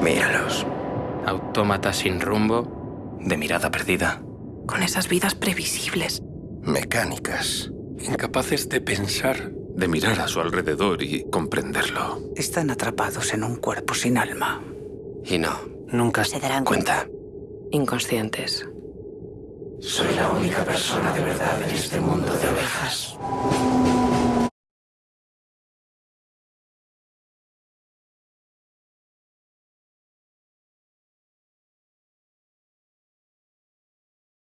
Míralos. Autómatas sin rumbo, de mirada perdida. Con esas vidas previsibles. Mecánicas. Incapaces de pensar, de mirar a su alrededor y comprenderlo. Están atrapados en un cuerpo sin alma. Y no, Nunca Se darán cuenta. Inconscientes. Soy la única persona de verdad en este mundo de ovejas.